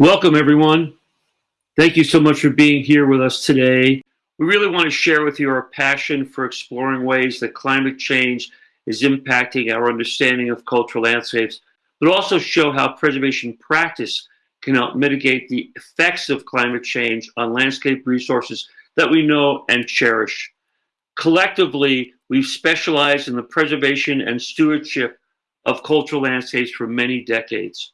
Welcome, everyone. Thank you so much for being here with us today. We really want to share with you our passion for exploring ways that climate change is impacting our understanding of cultural landscapes, but also show how preservation practice can help mitigate the effects of climate change on landscape resources that we know and cherish. Collectively, we've specialized in the preservation and stewardship of cultural landscapes for many decades.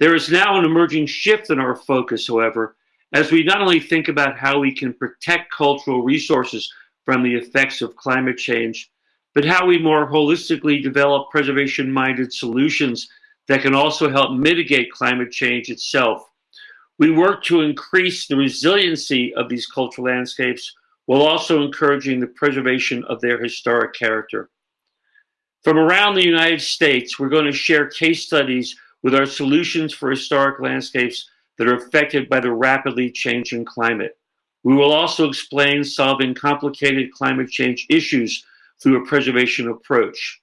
There is now an emerging shift in our focus, however, as we not only think about how we can protect cultural resources from the effects of climate change, but how we more holistically develop preservation-minded solutions that can also help mitigate climate change itself. We work to increase the resiliency of these cultural landscapes while also encouraging the preservation of their historic character. From around the United States, we're going to share case studies with our solutions for historic landscapes that are affected by the rapidly changing climate. We will also explain solving complicated climate change issues through a preservation approach.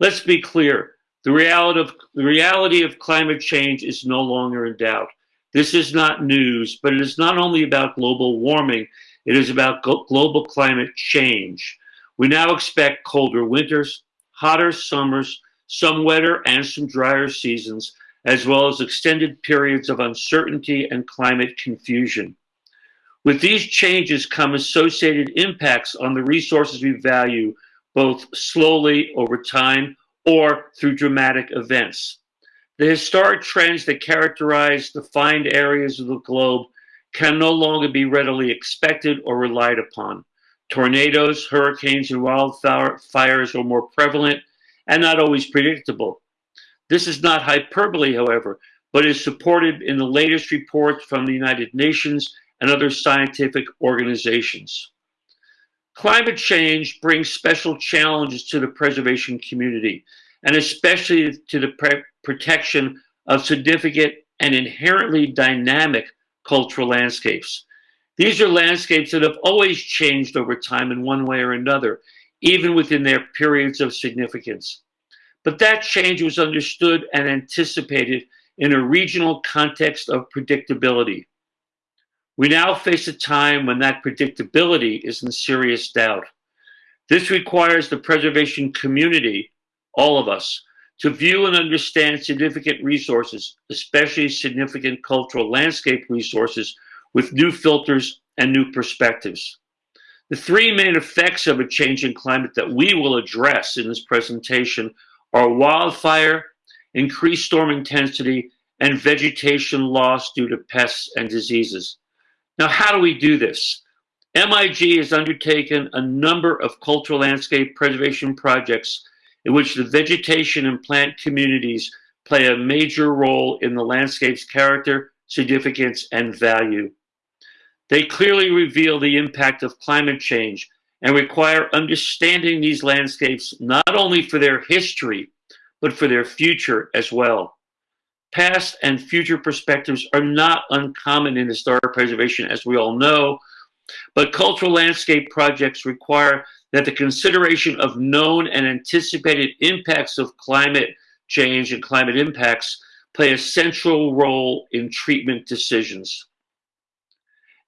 Let's be clear, the reality of, the reality of climate change is no longer in doubt. This is not news, but it is not only about global warming, it is about global climate change. We now expect colder winters, hotter summers, some wetter and some drier seasons, as well as extended periods of uncertainty and climate confusion. With these changes come associated impacts on the resources we value, both slowly over time or through dramatic events. The historic trends that characterize defined areas of the globe can no longer be readily expected or relied upon. Tornadoes, hurricanes, and wildfires are more prevalent and not always predictable. This is not hyperbole, however, but is supported in the latest reports from the United Nations and other scientific organizations. Climate change brings special challenges to the preservation community, and especially to the protection of significant and inherently dynamic cultural landscapes. These are landscapes that have always changed over time in one way or another, even within their periods of significance. But that change was understood and anticipated in a regional context of predictability. We now face a time when that predictability is in serious doubt. This requires the preservation community, all of us, to view and understand significant resources, especially significant cultural landscape resources, with new filters and new perspectives. The three main effects of a changing climate that we will address in this presentation are wildfire, increased storm intensity, and vegetation loss due to pests and diseases. Now, how do we do this? MIG has undertaken a number of cultural landscape preservation projects in which the vegetation and plant communities play a major role in the landscape's character, significance, and value. They clearly reveal the impact of climate change and require understanding these landscapes not only for their history, but for their future as well. Past and future perspectives are not uncommon in historic preservation, as we all know, but cultural landscape projects require that the consideration of known and anticipated impacts of climate change and climate impacts play a central role in treatment decisions.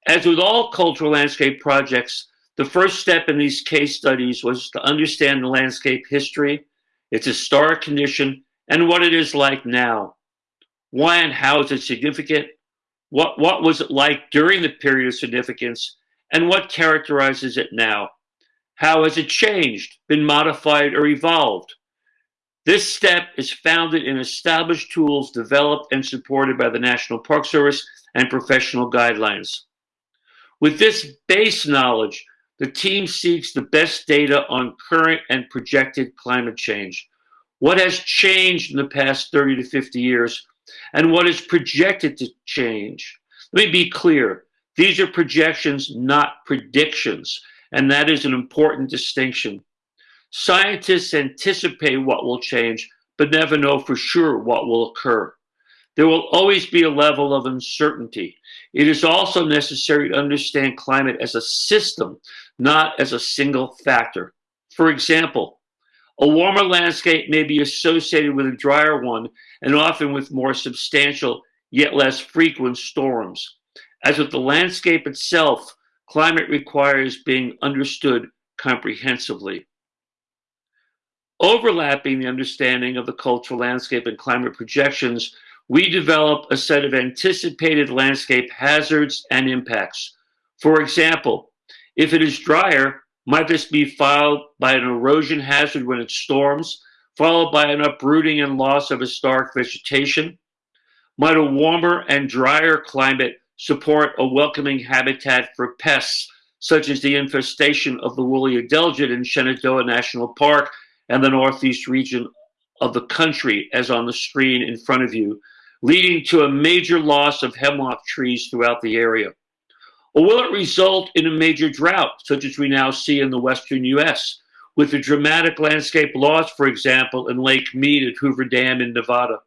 As with all cultural landscape projects, the first step in these case studies was to understand the landscape history, its historic condition, and what it is like now. Why and how is it significant? What, what was it like during the period of significance? And what characterizes it now? How has it changed, been modified, or evolved? This step is founded in established tools developed and supported by the National Park Service and professional guidelines. With this base knowledge, the team seeks the best data on current and projected climate change. What has changed in the past 30 to 50 years and what is projected to change? Let me be clear. These are projections, not predictions, and that is an important distinction. Scientists anticipate what will change, but never know for sure what will occur. There will always be a level of uncertainty. It is also necessary to understand climate as a system, not as a single factor. For example, a warmer landscape may be associated with a drier one and often with more substantial, yet less frequent storms. As with the landscape itself, climate requires being understood comprehensively. Overlapping the understanding of the cultural landscape and climate projections, we develop a set of anticipated landscape hazards and impacts. For example, if it is drier, might this be followed by an erosion hazard when it storms, followed by an uprooting and loss of historic vegetation? Might a warmer and drier climate support a welcoming habitat for pests, such as the infestation of the woolly adelgid in Shenandoah National Park and the northeast region of the country, as on the screen in front of you, leading to a major loss of hemlock trees throughout the area? Or will it result in a major drought, such as we now see in the western U.S., with the dramatic landscape loss, for example, in Lake Mead at Hoover Dam in Nevada?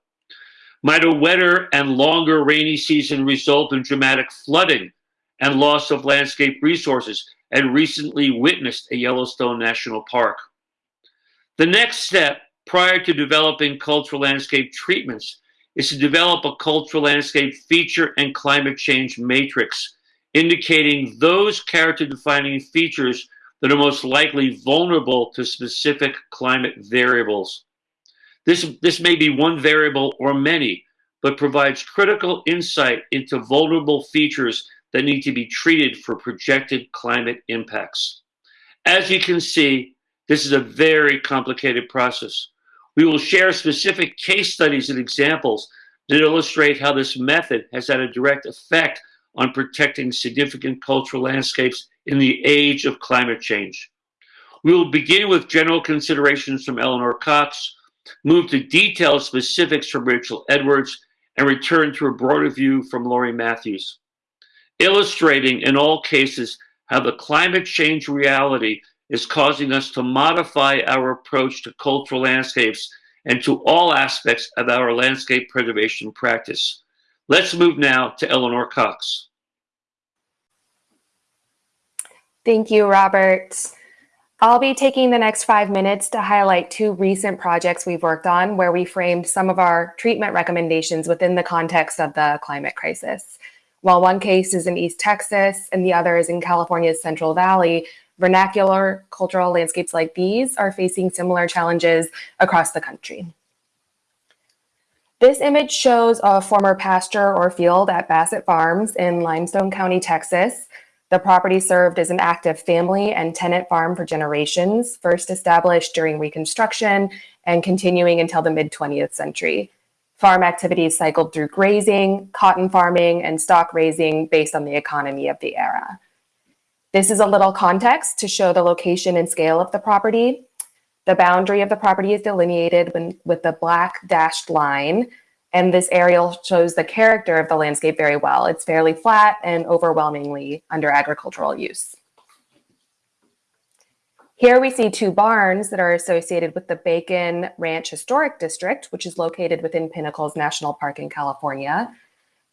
Might a wetter and longer rainy season result in dramatic flooding and loss of landscape resources, and recently witnessed at Yellowstone National Park? The next step prior to developing cultural landscape treatments is to develop a cultural landscape feature and climate change matrix, indicating those character defining features that are most likely vulnerable to specific climate variables. This, this may be one variable or many, but provides critical insight into vulnerable features that need to be treated for projected climate impacts. As you can see, this is a very complicated process. We will share specific case studies and examples that illustrate how this method has had a direct effect on protecting significant cultural landscapes in the age of climate change. We will begin with general considerations from Eleanor Cox, move to detailed specifics from Rachel Edwards, and return to a broader view from Laurie Matthews, illustrating in all cases how the climate change reality is causing us to modify our approach to cultural landscapes and to all aspects of our landscape preservation practice. Let's move now to Eleanor Cox. Thank you, Robert. I'll be taking the next five minutes to highlight two recent projects we've worked on where we framed some of our treatment recommendations within the context of the climate crisis. While one case is in East Texas and the other is in California's Central Valley, vernacular cultural landscapes like these are facing similar challenges across the country. This image shows a former pasture or field at Bassett Farms in Limestone County, Texas. The property served as an active family and tenant farm for generations, first established during Reconstruction and continuing until the mid 20th century. Farm activities cycled through grazing, cotton farming, and stock raising based on the economy of the era. This is a little context to show the location and scale of the property. The boundary of the property is delineated when, with the black dashed line, and this aerial shows the character of the landscape very well. It's fairly flat and overwhelmingly under agricultural use. Here we see two barns that are associated with the Bacon Ranch Historic District, which is located within Pinnacles National Park in California.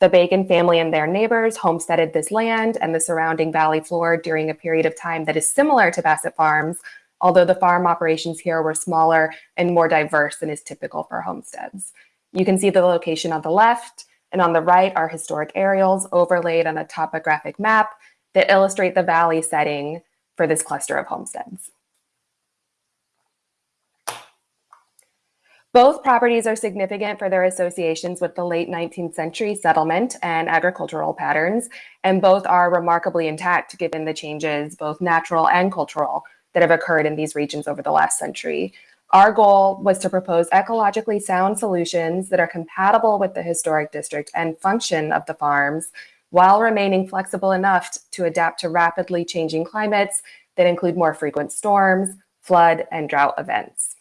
The Bacon family and their neighbors homesteaded this land and the surrounding valley floor during a period of time that is similar to Bassett Farms, although the farm operations here were smaller and more diverse than is typical for homesteads. You can see the location on the left, and on the right are historic aerials overlaid on a topographic map that illustrate the valley setting for this cluster of homesteads. Both properties are significant for their associations with the late 19th century settlement and agricultural patterns, and both are remarkably intact given the changes, both natural and cultural, that have occurred in these regions over the last century. Our goal was to propose ecologically sound solutions that are compatible with the historic district and function of the farms while remaining flexible enough to adapt to rapidly changing climates that include more frequent storms, flood, and drought events.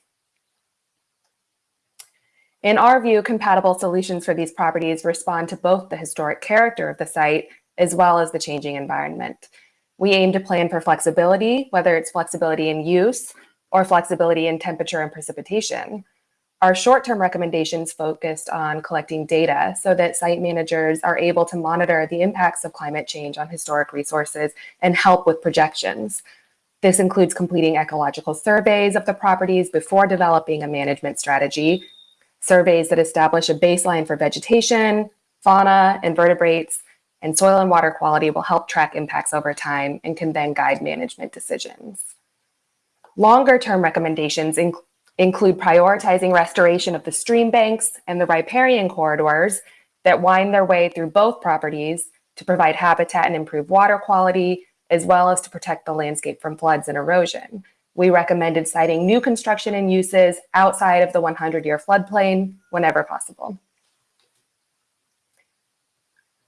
In our view, compatible solutions for these properties respond to both the historic character of the site as well as the changing environment. We aim to plan for flexibility, whether it's flexibility in use or flexibility in temperature and precipitation. Our short-term recommendations focused on collecting data so that site managers are able to monitor the impacts of climate change on historic resources and help with projections. This includes completing ecological surveys of the properties before developing a management strategy surveys that establish a baseline for vegetation, fauna, invertebrates, and soil and water quality will help track impacts over time and can then guide management decisions. Longer term recommendations inc- include prioritizing restoration of the stream banks and the riparian corridors that wind their way through both properties to provide habitat and improve water quality, as well as to protect the landscape from floods and erosion. We recommended siting new construction and uses outside of the 100 year floodplain whenever possible.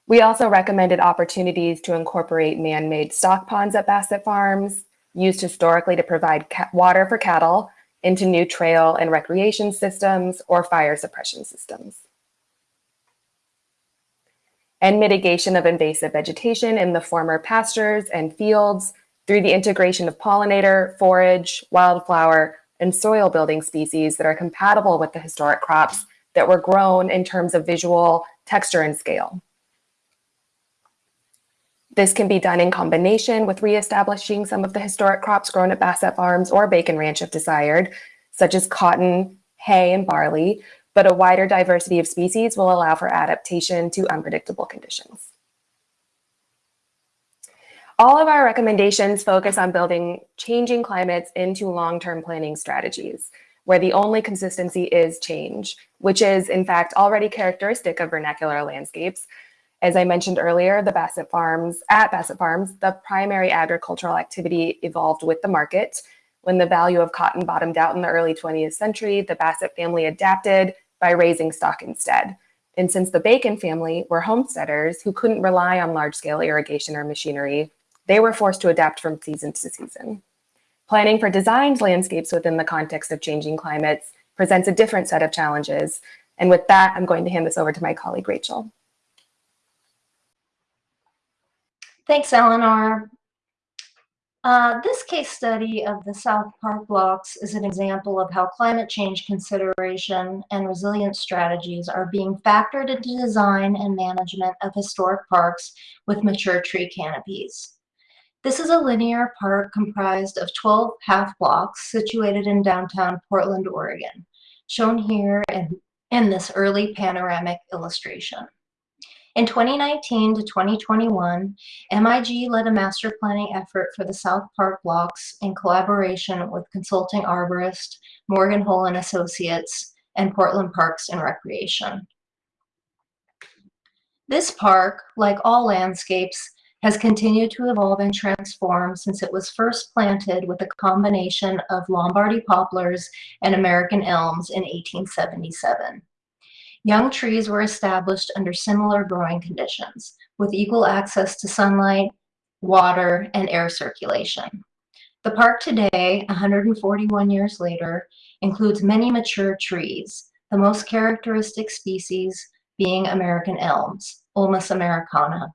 We also recommended opportunities to incorporate man made stock ponds at Bassett Farms, used historically to provide water for cattle, into new trail and recreation systems or fire suppression systems. And mitigation of invasive vegetation in the former pastures and fields through the integration of pollinator, forage, wildflower, and soil building species that are compatible with the historic crops that were grown in terms of visual texture and scale. This can be done in combination with reestablishing some of the historic crops grown at Bassett Farms or Bacon Ranch if desired, such as cotton, hay, and barley, but a wider diversity of species will allow for adaptation to unpredictable conditions. All of our recommendations focus on building changing climates into long-term planning strategies, where the only consistency is change, which is in fact already characteristic of vernacular landscapes, as I mentioned earlier, the Bassett Farms, at Bassett Farms, the primary agricultural activity evolved with the market. When the value of cotton bottomed out in the early 20th century, the Bassett family adapted by raising stock instead. And since the Bacon family were homesteaders who couldn't rely on large scale irrigation or machinery, they were forced to adapt from season to season. Planning for designed landscapes within the context of changing climates presents a different set of challenges. And with that, I'm going to hand this over to my colleague, Rachel. Thanks, Eleanor. Uh, this case study of the South Park blocks is an example of how climate change consideration and resilience strategies are being factored into design and management of historic parks with mature tree canopies. This is a linear park comprised of 12 half blocks situated in downtown Portland, Oregon, shown here in, in this early panoramic illustration. In 2019 to 2021, MIG led a master planning effort for the South Park blocks in collaboration with consulting arborist Morgan Holen and Associates and Portland Parks and Recreation. This park, like all landscapes, has continued to evolve and transform since it was first planted with a combination of Lombardy poplars and American elms in 1877. Young trees were established under similar growing conditions, with equal access to sunlight, water, and air circulation. The park today, 141 years later, includes many mature trees, the most characteristic species being American elms, Ulmus americana.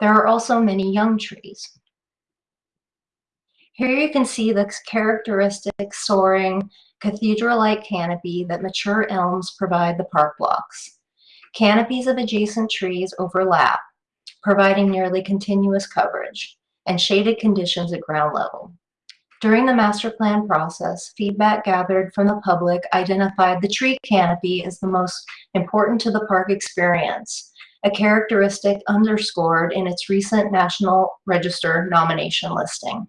There are also many young trees. Here you can see the characteristic soaring cathedral-like canopy that mature elms provide the park blocks. Canopies of adjacent trees overlap, providing nearly continuous coverage and shaded conditions at ground level. During the master plan process, feedback gathered from the public identified the tree canopy as the most important to the park experience, a characteristic underscored in its recent National Register nomination listing.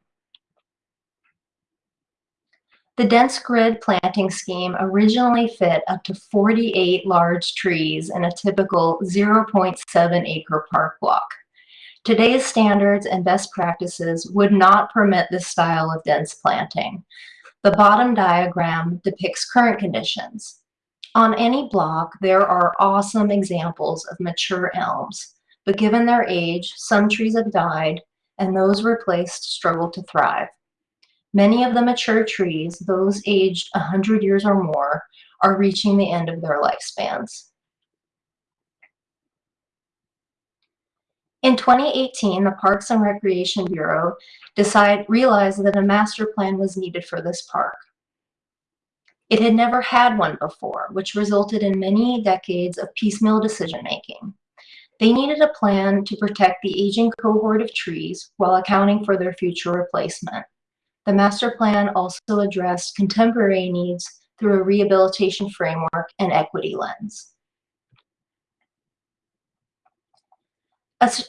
The dense grid planting scheme originally fit up to 48 large trees in a typical 0.7 acre park block. Today's standards and best practices would not permit this style of dense planting. The bottom diagram depicts current conditions. On any block, there are awesome examples of mature elms, but given their age, some trees have died and those replaced struggle to thrive. Many of the mature trees, those aged 100 years or more, are reaching the end of their lifespans. In 2018, the Parks and Recreation Bureau decide, realized that a master plan was needed for this park. It had never had one before, which resulted in many decades of piecemeal decision-making. They needed a plan to protect the aging cohort of trees while accounting for their future replacement. The master plan also addressed contemporary needs through a rehabilitation framework and equity lens.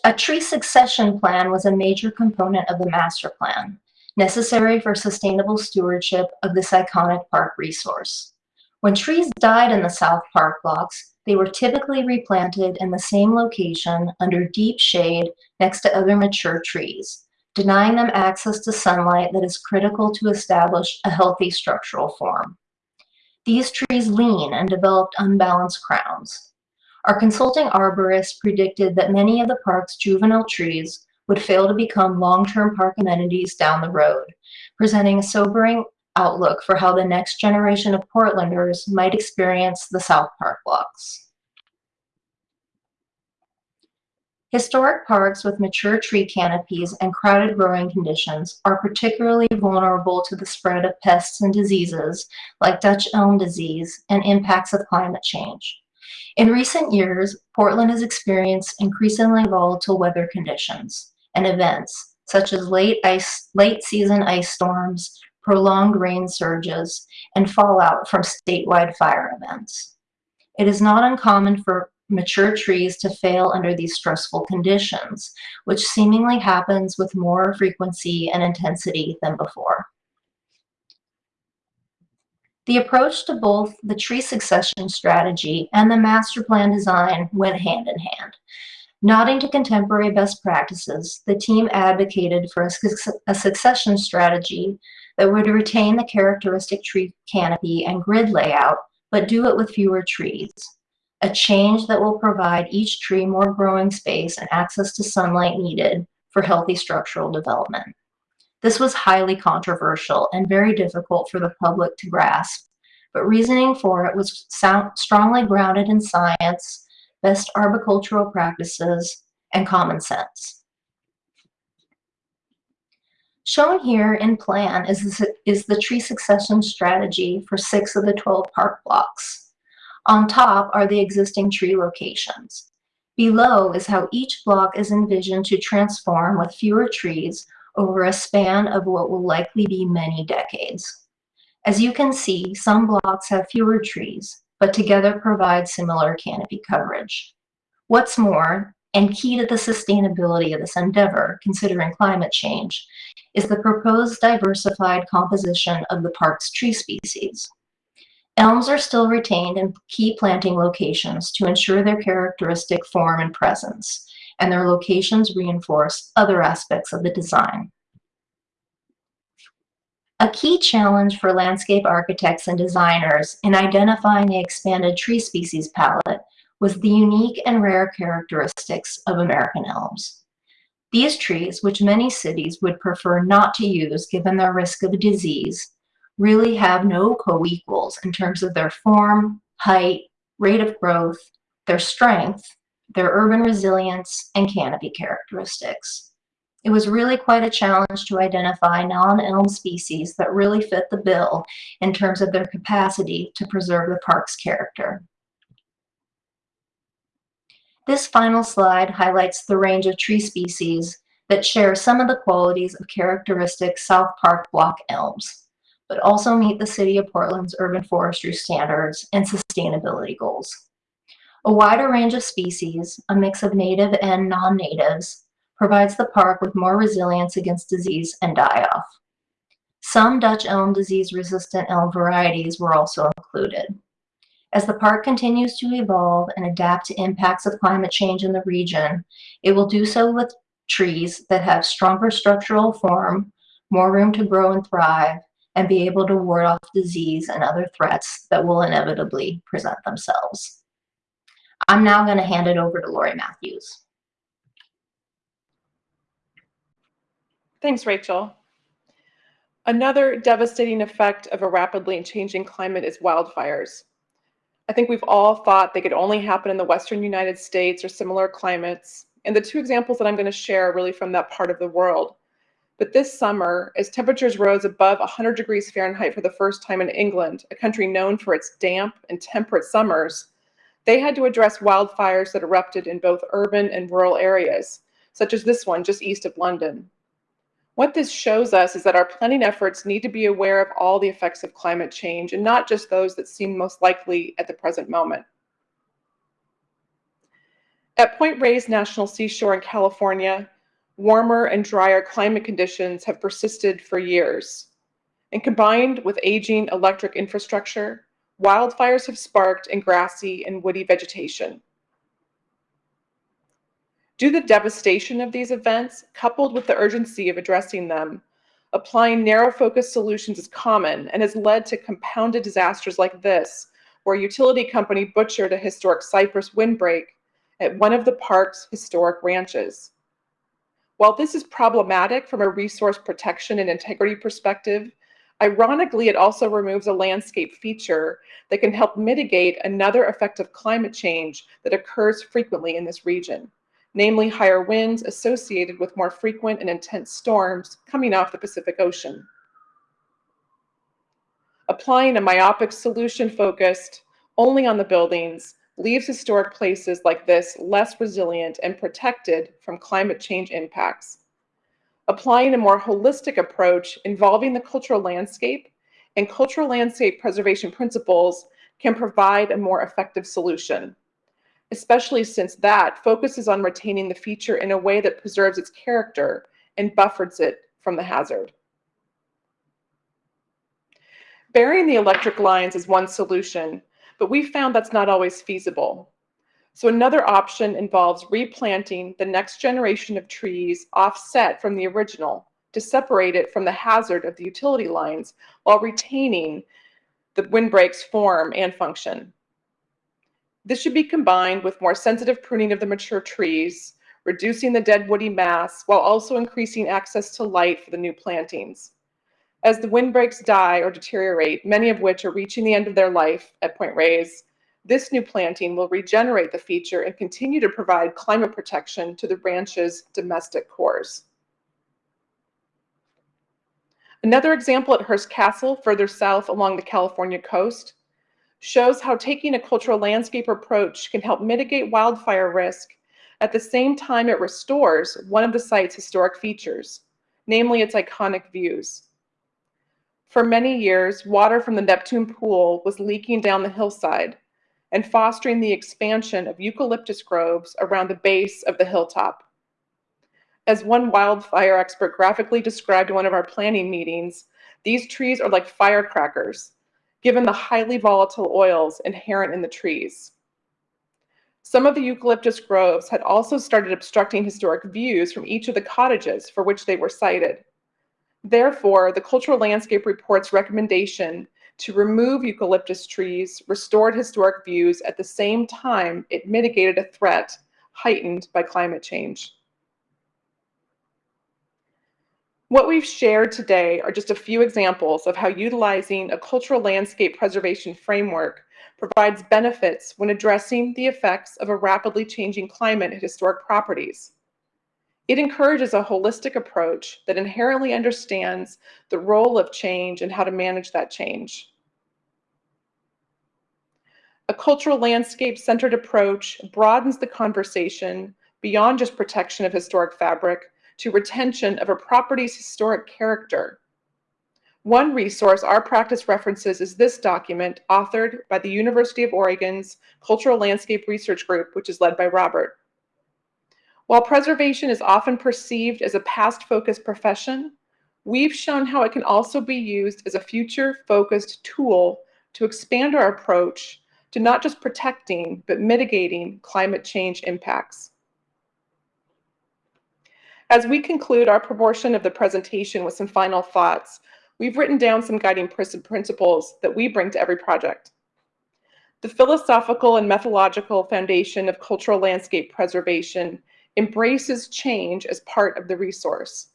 A tree succession plan was a major component of the master plan, necessary for sustainable stewardship of this iconic park resource. When trees died in the South Park blocks, they were typically replanted in the same location under deep shade next to other mature trees, denying them access to sunlight that is critical to establish a healthy structural form. These trees lean and developed unbalanced crowns. Our consulting arborist predicted that many of the park's juvenile trees would fail to become long-term park amenities down the road, presenting a sobering outlook for how the next generation of Portlanders might experience the South Park blocks. Historic parks with mature tree canopies and crowded growing conditions are particularly vulnerable to the spread of pests and diseases like Dutch elm disease and impacts of climate change. In recent years, Portland has experienced increasingly volatile weather conditions and events such as late ice, late season ice storms, prolonged rain surges, and fallout from statewide fire events. It is not uncommon for mature trees to fail under these stressful conditions, which seemingly happens with more frequency and intensity than before. The approach to both the tree succession strategy and the master plan design went hand in hand. Nodding to contemporary best practices, the team advocated for a, suc- a succession strategy that would retain the characteristic tree canopy and grid layout, but do it with fewer trees. A change that will provide each tree more growing space and access to sunlight needed for healthy structural development. This was highly controversial and very difficult for the public to grasp, but reasoning for it was sound, strongly grounded in science, best arboricultural practices, and common sense. Shown here in plan is is the tree succession strategy for six of the 12 park blocks. On top are the existing tree locations. Below is how each block is envisioned to transform with fewer trees over a span of what will likely be many decades. As you can see, some blocks have fewer trees, but together provide similar canopy coverage. What's more, and key to the sustainability of this endeavor, considering climate change, is the proposed diversified composition of the park's tree species. Elms are still retained in key planting locations to ensure their characteristic form and presence, and their locations reinforce other aspects of the design. A key challenge for landscape architects and designers in identifying the expanded tree species palette was the unique and rare characteristics of American elms. These trees, which many cities would prefer not to use given their risk of disease, really have no co-equals in terms of their form, height, rate of growth, their strength, their urban resilience, and canopy characteristics. It was really quite a challenge to identify non-elm species that really fit the bill in terms of their capacity to preserve the park's character. This final slide highlights the range of tree species that share some of the qualities of characteristic South Park block elms, but also meet the City of Portland's urban forestry standards and sustainability goals. A wider range of species, a mix of native and non-natives, provides the park with more resilience against disease and die-off. Some Dutch elm disease-resistant elm varieties were also included. As the park continues to evolve and adapt to impacts of climate change in the region, it will do so with trees that have stronger structural form, more room to grow and thrive, and be able to ward off disease and other threats that will inevitably present themselves. I'm now going to hand it over to Laurie Matthews. Thanks, Rachel. Another devastating effect of a rapidly changing climate is wildfires. I think we've all thought they could only happen in the Western United States or similar climates. And the two examples that I'm going to share are really from that part of the world. But this summer, as temperatures rose above 100 degrees Fahrenheit for the first time in England, a country known for its damp and temperate summers, they had to address wildfires that erupted in both urban and rural areas, such as this one just east of London. What this shows us is that our planning efforts need to be aware of all the effects of climate change and not just those that seem most likely at the present moment. At Point Reyes National Seashore in California, warmer and drier climate conditions have persisted for years. And combined with aging electric infrastructure, wildfires have sparked in grassy and woody vegetation. Due to the devastation of these events, coupled with the urgency of addressing them, applying narrow-focused solutions is common and has led to compounded disasters like this, where a utility company butchered a historic cypress windbreak at one of the park's historic ranches. While this is problematic from a resource protection and integrity perspective, ironically, it also removes a landscape feature that can help mitigate another effect of climate change that occurs frequently in this region, namely higher winds associated with more frequent and intense storms coming off the Pacific Ocean. Applying a myopic solution focused only on the buildings leaves historic places like this less resilient and protected from climate change impacts. Applying a more holistic approach involving the cultural landscape and cultural landscape preservation principles can provide a more effective solution, especially since that focuses on retaining the feature in a way that preserves its character and buffers it from the hazard. Burying the electric lines is one solution, but we found that's not always feasible. So another option involves replanting the next generation of trees offset from the original to separate it from the hazard of the utility lines while retaining the windbreak's form and function. This should be combined with more sensitive pruning of the mature trees, reducing the dead woody mass while also increasing access to light for the new plantings. As the windbreaks die or deteriorate, many of which are reaching the end of their life at Point Reyes, this new planting will regenerate the feature and continue to provide climate protection to the ranch's domestic cores. Another example at Hearst Castle, further south along the California coast, shows how taking a cultural landscape approach can help mitigate wildfire risk at the same time it restores one of the site's historic features, namely its iconic views. For many years, water from the Neptune pool was leaking down the hillside and fostering the expansion of eucalyptus groves around the base of the hilltop. As one wildfire expert graphically described in one of our planning meetings, these trees are like firecrackers, given the highly volatile oils inherent in the trees. Some of the eucalyptus groves had also started obstructing historic views from each of the cottages for which they were sited. Therefore, the Cultural Landscape Report's recommendation to remove eucalyptus trees restored historic views at the same time it mitigated a threat heightened by climate change. What we've shared today are just a few examples of how utilizing a cultural landscape preservation framework provides benefits when addressing the effects of a rapidly changing climate at historic properties. It encourages a holistic approach that inherently understands the role of change and how to manage that change. A cultural landscape-centered approach broadens the conversation beyond just protection of historic fabric to retention of a property's historic character. One resource our practice references is this document authored by the University of Oregon's Cultural Landscape Research Group, which is led by Robert. While preservation is often perceived as a past-focused profession, we've shown how it can also be used as a future-focused tool to expand our approach to not just protecting, but mitigating climate change impacts. As we conclude our proportion of the presentation with some final thoughts, we've written down some guiding principles that we bring to every project. The philosophical and methodological foundation of cultural landscape preservation embraces change as part of the resource.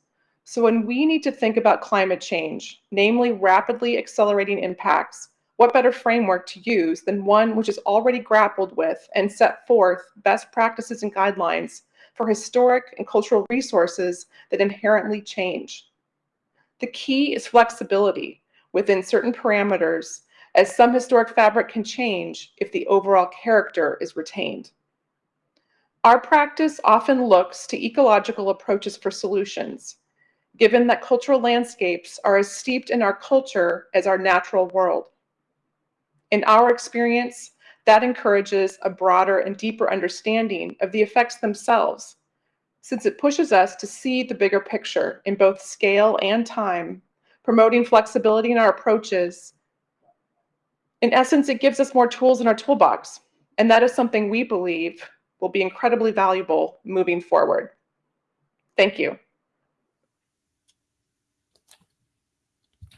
So when we need to think about climate change, namely rapidly accelerating impacts, what better framework to use than one which is already grappled with and set forth best practices and guidelines for historic and cultural resources that inherently change. The key is flexibility within certain parameters as some historic fabric can change if the overall character is retained. Our practice often looks to ecological approaches for solutions, given that cultural landscapes are as steeped in our culture as our natural world. In our experience, that encourages a broader and deeper understanding of the effects themselves, since it pushes us to see the bigger picture in both scale and time, promoting flexibility in our approaches. In essence, it gives us more tools in our toolbox, and that is something we believe will be incredibly valuable moving forward. Thank you.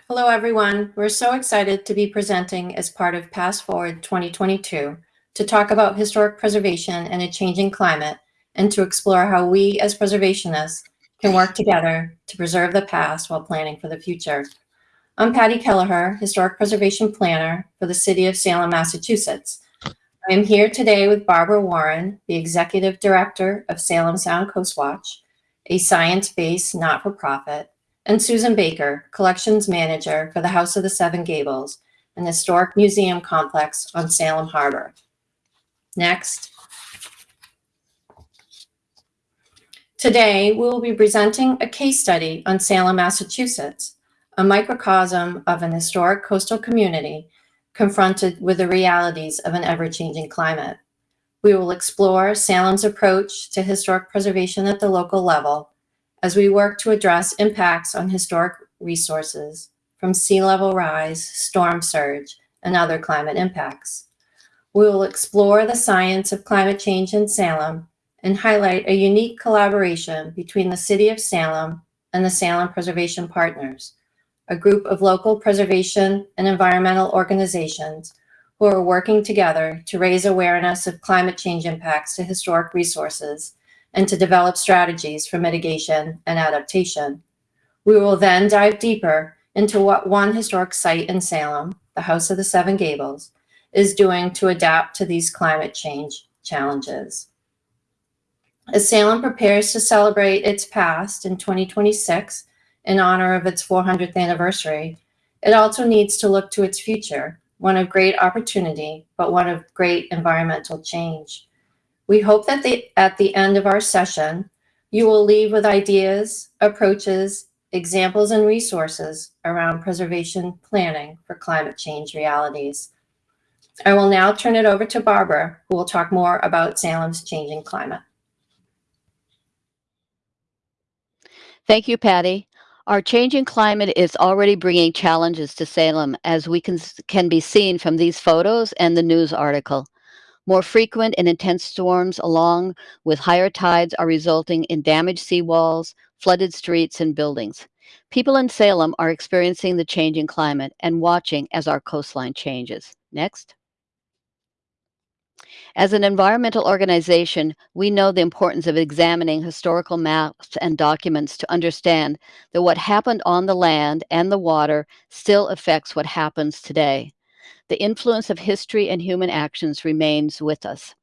Hello, everyone. We're so excited to be presenting as part of PastForward 2022 to talk about historic preservation in a changing climate and to explore how we as preservationists can work together to preserve the past while planning for the future. I'm Patti Kelleher, Historic Preservation Planner for the City of Salem, Massachusetts. I am here today with Barbara Warren, the Executive Director of Salem Sound Coast Watch, a science-based not-for-profit, and Susan Baker, Collections Manager for the House of the Seven Gables, an historic museum complex on Salem Harbor. Next. Today, we will be presenting a case study on Salem, Massachusetts, a microcosm of an historic coastal community confronted with the realities of an ever-changing climate. We will explore Salem's approach to historic preservation at the local level as we work to address impacts on historic resources from sea level rise, storm surge, and other climate impacts. We will explore the science of climate change in Salem and highlight a unique collaboration between the City of Salem and the Salem Preservation Partners, a group of local preservation and environmental organizations who are working together to raise awareness of climate change impacts to historic resources and to develop strategies for mitigation and adaptation. We will then dive deeper into what one historic site in Salem, the House of the Seven Gables, is doing to adapt to these climate change challenges. As Salem prepares to celebrate its past in 2026 in honor of its 400th anniversary, it also needs to look to its future, one of great opportunity, but one of great environmental change. We hope that the, at the end of our session, you will leave with ideas, approaches, examples, and resources around preservation planning for climate change realities. I will now turn it over to Barbara, who will talk more about Salem's changing climate. Thank you, Patti. Our changing climate is already bringing challenges to Salem, as we can, can be seen from these photos and the news article. More frequent and intense storms, along with higher tides, are resulting in damaged seawalls, flooded streets, and buildings. People in Salem are experiencing the changing climate and watching as our coastline changes. Next. As an environmental organization, we know the importance of examining historical maps and documents to understand that what happened on the land and the water still affects what happens today. The influence of history and human actions remains with us.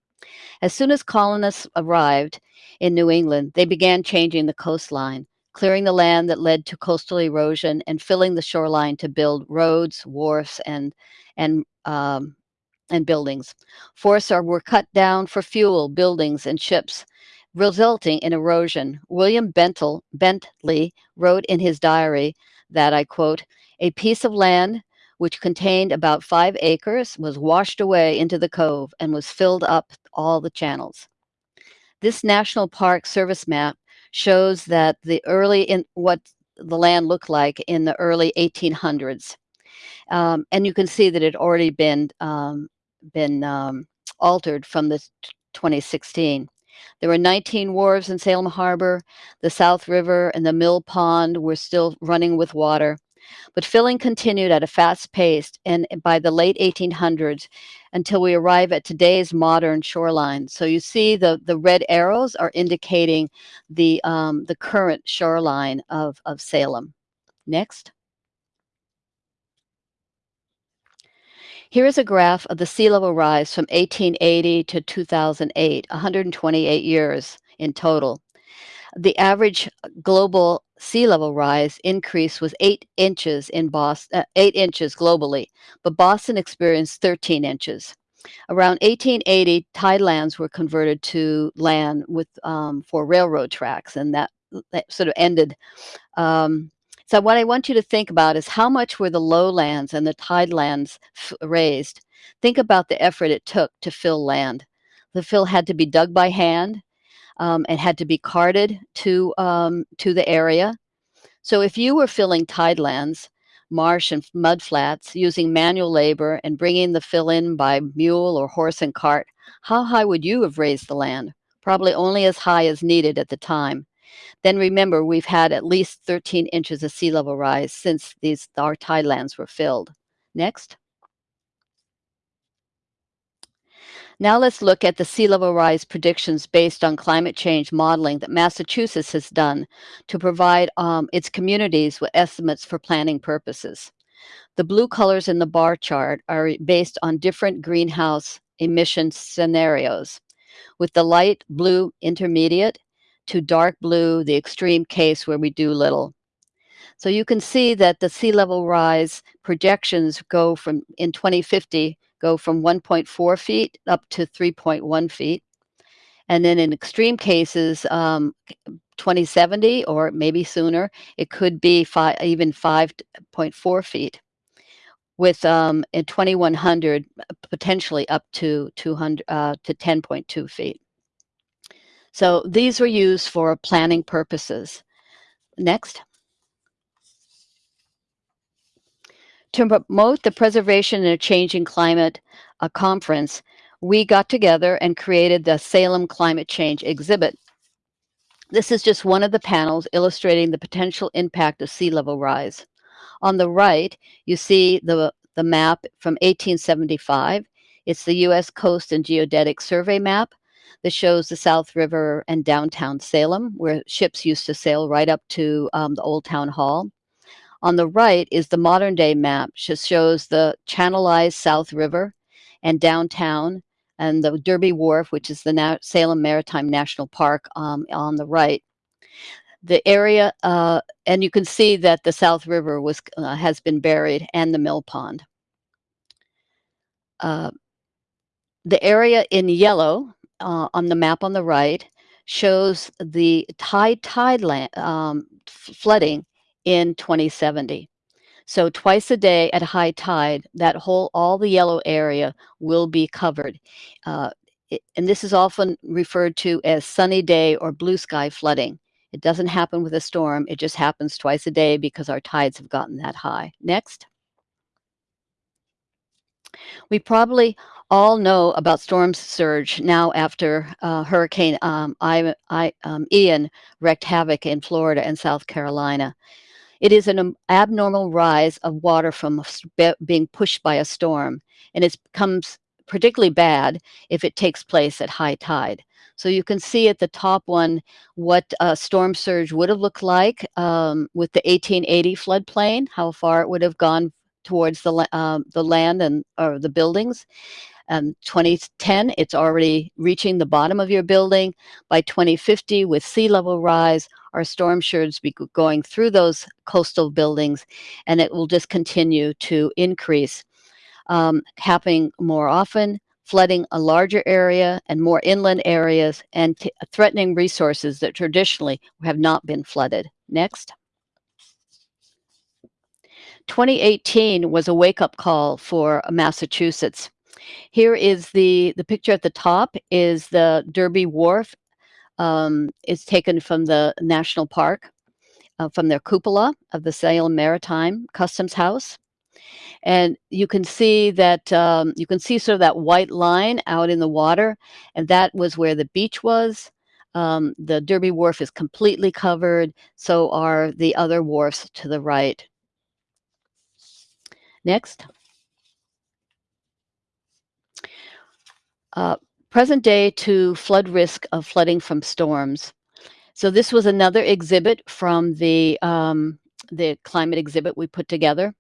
As soon as colonists arrived in New England, they began changing the coastline, clearing the land that led to coastal erosion and filling the shoreline to build roads, wharfs, and, and um, and buildings. Forests are, were cut down for fuel, buildings, and ships, resulting in erosion. William Bentel, Bentley wrote in his diary that, I quote, a piece of land which contained about five acres was washed away into the cove and was filled up all the channels. This National Park Service map shows that the early in what the land looked like in the early 1800s. Um, and you can see that it already been um, been um, altered from the 2016. There were 19 wharves in Salem Harbor. The South River and the Mill Pond were still running with water. But filling continued at a fast pace and by the late 1800s until we arrive at today's modern shoreline. So you see the, the red arrows are indicating the, um, the current shoreline of, of Salem. Next. Here is a graph of the sea level rise from 1880 to 2008, 128 years in total. The average global sea level rise increase was eight inches in Boston, uh, eight inches globally, but Boston experienced 13 inches. Around 1880, tidelands were converted to land with um, for railroad tracks, and that, that sort of ended um, so what I want you to think about is how much were the lowlands and the tidelands raised? Think about the effort it took to fill land. The fill had to be dug by hand um, and had to be carted to, um, to the area. So if you were filling tidelands, marsh and mud flats using manual labor and bringing the fill in by mule or horse and cart, how high would you have raised the land? Probably only as high as needed at the time. Then remember, we've had at least 13 inches of sea level rise since these our tidelands were filled. Next. Now let's look at the sea level rise predictions based on climate change modeling that Massachusetts has done to provide um, its communities with estimates for planning purposes. The blue colors in the bar chart are based on different greenhouse emission scenarios, with the light blue intermediate to dark blue, the extreme case where we do little. So you can see that the sea level rise projections go from in 2050 go from 1.4 feet up to 3.1 feet. And then in extreme cases, um, 2070 or maybe sooner, it could be five, even 5.4 feet. With um, in 2100 potentially up to 200 uh, to 10.2 feet. So these were used for planning purposes. Next. To promote the preservation in a changing climate uh, conference, we got together and created the Salem Climate Change exhibit. This is just one of the panels illustrating the potential impact of sea level rise. On the right, you see the, the map from 1875. It's the U.S. Coast and Geodetic Survey map that shows the South River and downtown Salem, where ships used to sail right up to um, the Old Town Hall. On the right is the modern day map, which shows the channelized South River and downtown and the Derby Wharf, which is the Na Salem Maritime National Park um, on the right. The area, uh, and you can see that the South River was uh, has been buried and the mill pond. Uh, the area in yellow uh, on the map on the right shows the tide tide land, um, flooding in 2070. So twice a day at high tide, that whole, all the yellow area will be covered. Uh, it, and this is often referred to as sunny day or blue sky flooding. It doesn't happen with a storm. It just happens twice a day because our tides have gotten that high. Next. We probably all know about storm surge now after uh, Hurricane um, I, I, um, Ian wreaked havoc in Florida and South Carolina. It is an abnormal rise of water from being pushed by a storm, and it becomes particularly bad if it takes place at high tide. So you can see at the top one what a storm surge would have looked like um, with the 1880 floodplain, how far it would have gone towards the, um, the land and or the buildings. Um, 2010, it's already reaching the bottom of your building. By 2050, with sea level rise, our storm surge be going through those coastal buildings, and it will just continue to increase, um, happening more often, flooding a larger area and more inland areas, and threatening resources that traditionally have not been flooded. Next. 2018 was a wake-up call for Massachusetts. Here is the, the picture at the top is the Derby Wharf. Um, it's taken from the National Park, uh, from their cupola of the Salem Maritime Customs House. And you can see that, um, you can see sort of that white line out in the water, and that was where the beach was. Um, the Derby Wharf is completely covered, so are the other wharfs to the right. Next. Uh, present day to flood risk of flooding from storms. So this was another exhibit from the, um, the climate exhibit we put together.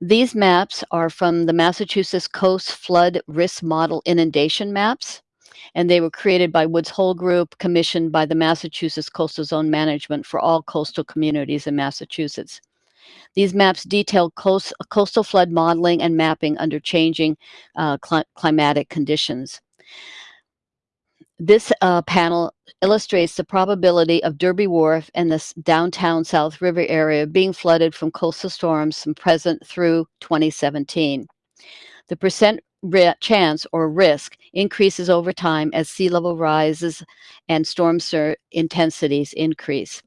These maps are from the Massachusetts Coast Flood Risk Model Inundation Maps, and they were created by Woods Hole Group, commissioned by the Massachusetts Coastal Zone Management for all coastal communities in Massachusetts. These maps detail coast, coastal flood modeling and mapping under changing uh, cl climatic conditions. This uh, panel illustrates the probability of Derby Wharf and the downtown South River area being flooded from coastal storms from present through 2017. The percent chance or risk increases over time as sea level rises and storm intensities increase.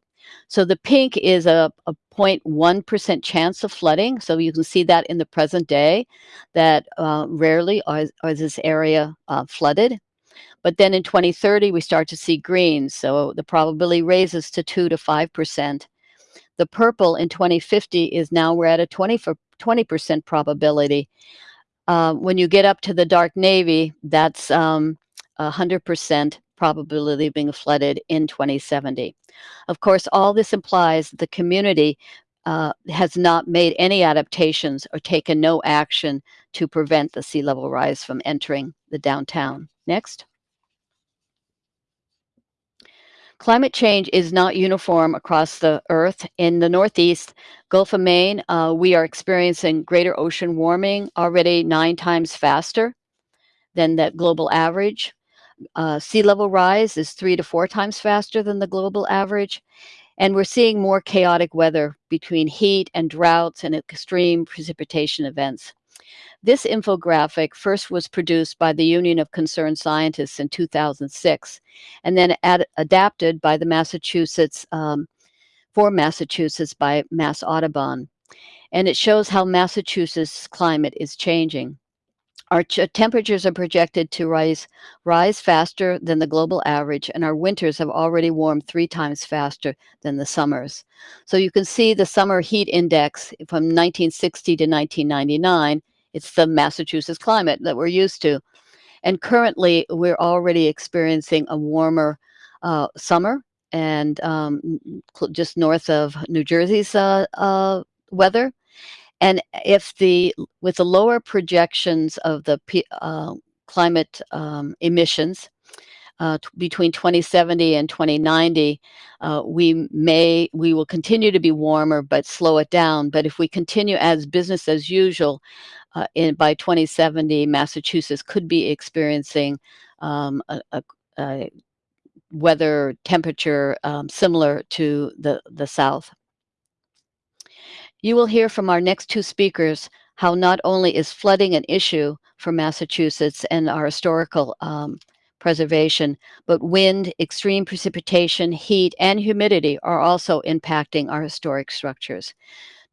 So the pink is a, a 0.1% chance of flooding. So you can see that in the present day, that uh, rarely are, this area uh, flooded. But then in 2030, we start to see green. So the probability raises to 2 to 5%. The purple in 2050 is now we're at a 20 for 20% probability. Uh, when you get up to the dark navy, that's um, 100% probability of being flooded in 2070. Of course, all this implies the community uh, has not made any adaptations or taken no action to prevent the sea level rise from entering the downtown. Next. Climate change is not uniform across the Earth. In the Northeast, Gulf of Maine, uh, we are experiencing greater ocean warming already nine times faster than the global average. Uh, sea level rise is three to four times faster than the global average. And we're seeing more chaotic weather between heat and droughts and extreme precipitation events. This infographic first was produced by the Union of Concerned Scientists in 2006 and then ad- adapted by the Massachusetts, um, for Massachusetts by Mass Audubon. And it shows how Massachusetts' climate is changing. Our temperatures are projected to rise, rise faster than the global average, and our winters have already warmed three times faster than the summers. So you can see the summer heat index from 1960 to 1999 it's the Massachusetts climate that we're used to. And currently, we're already experiencing a warmer uh, summer and um, just north of New Jersey's uh, uh, weather. And if the with the lower projections of the uh, climate um, emissions, uh, between 2070 and 2090, uh, we may we will continue to be warmer, but slow it down. But if we continue as business as usual, uh, in by 2070, Massachusetts could be experiencing um, a, a, a weather temperature um, similar to the the South. You will hear from our next two speakers how not only is flooding an issue for Massachusetts and our historical um, preservation, but wind, extreme precipitation, heat, and humidity are also impacting our historic structures.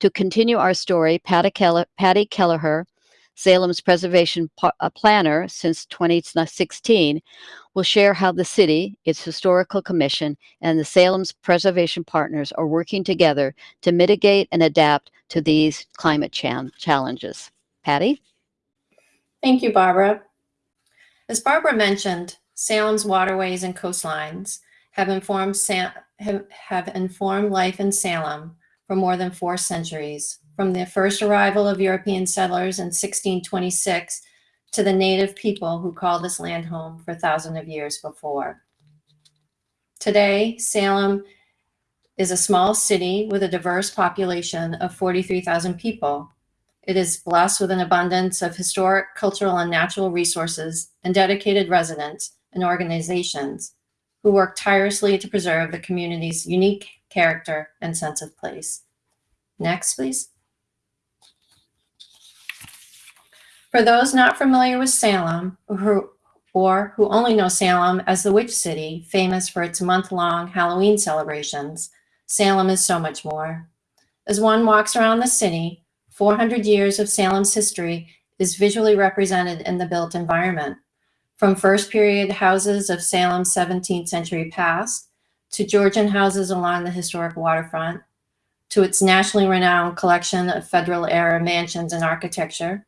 To continue our story, Patti, Kelleher, Salem's preservation uh, planner since 2016, will share how the city, its historical commission, and the Salem's preservation partners are working together to mitigate and adapt to these climate challenges. Patti? Thank you, Barbara. As Barbara mentioned, Salem's waterways and coastlines have informed, have, have informed life in Salem for more than four centuries, from the first arrival of European settlers in 1626 to the native people who called this land home for thousands of years before. Today, Salem is a small city with a diverse population of 43,000 people it is blessed with an abundance of historic, cultural, and natural resources and dedicated residents and organizations who work tirelessly to preserve the community's unique character and sense of place. Next, please. For those not familiar with Salem, who, or who only know Salem as the Witch City, famous for its month long Halloween celebrations, Salem is so much more. As one walks around the city, 400 years of Salem's history is visually represented in the built environment, from first period houses of Salem's 17th century past to Georgian houses along the historic waterfront, to its nationally renowned collection of Federal era mansions and architecture,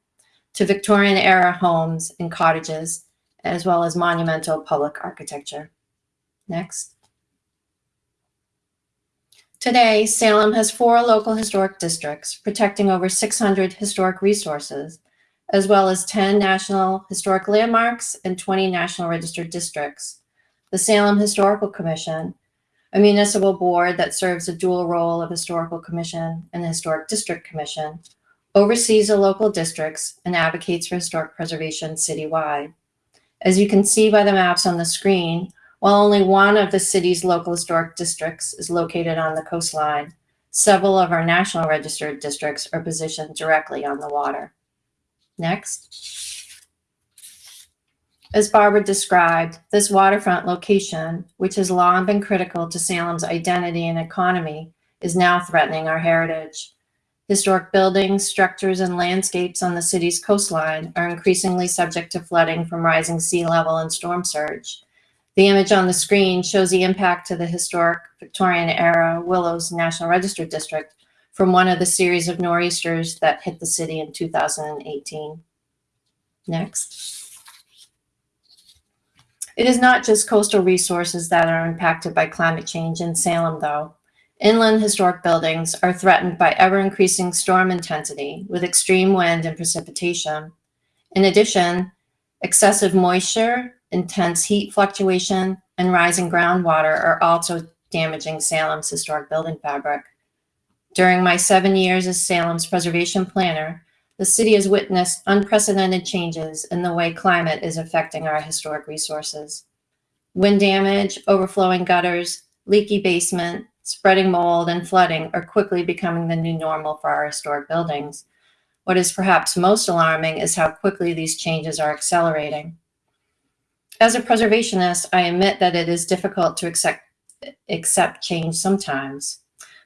to Victorian era homes and cottages, as well as monumental public architecture. Next. Today, Salem has four local historic districts protecting over 600 historic resources, as well as 10 national historic landmarks and 20 national registered districts. The Salem Historical Commission, a municipal board that serves a dual role of historical commission and historic district commission, oversees the local districts and advocates for historic preservation citywide. As you can see by the maps on the screen, while only one of the city's local historic districts is located on the coastline, several of our national registered districts are positioned directly on the water. Next. As Barbara described, this waterfront location, which has long been critical to Salem's identity and economy, is now threatening our heritage. Historic buildings, structures, and landscapes on the city's coastline are increasingly subject to flooding from rising sea level and storm surge. The image on the screen shows the impact to the historic Victorian era Willows National Register District from one of the series of nor'easters that hit the city in 2018. Next. It is not just coastal resources that are impacted by climate change in Salem, though. Inland historic buildings are threatened by ever increasing storm intensity with extreme wind and precipitation. In addition, excessive moisture, intense heat fluctuation, and rising groundwater are also damaging Salem's historic building fabric. During my seven years as Salem's preservation planner, the city has witnessed unprecedented changes in the way climate is affecting our historic resources. Wind damage, overflowing gutters, leaky basement, spreading mold, and flooding are quickly becoming the new normal for our historic buildings. What is perhaps most alarming is how quickly these changes are accelerating. As a preservationist, I admit that it is difficult to accept, accept change sometimes.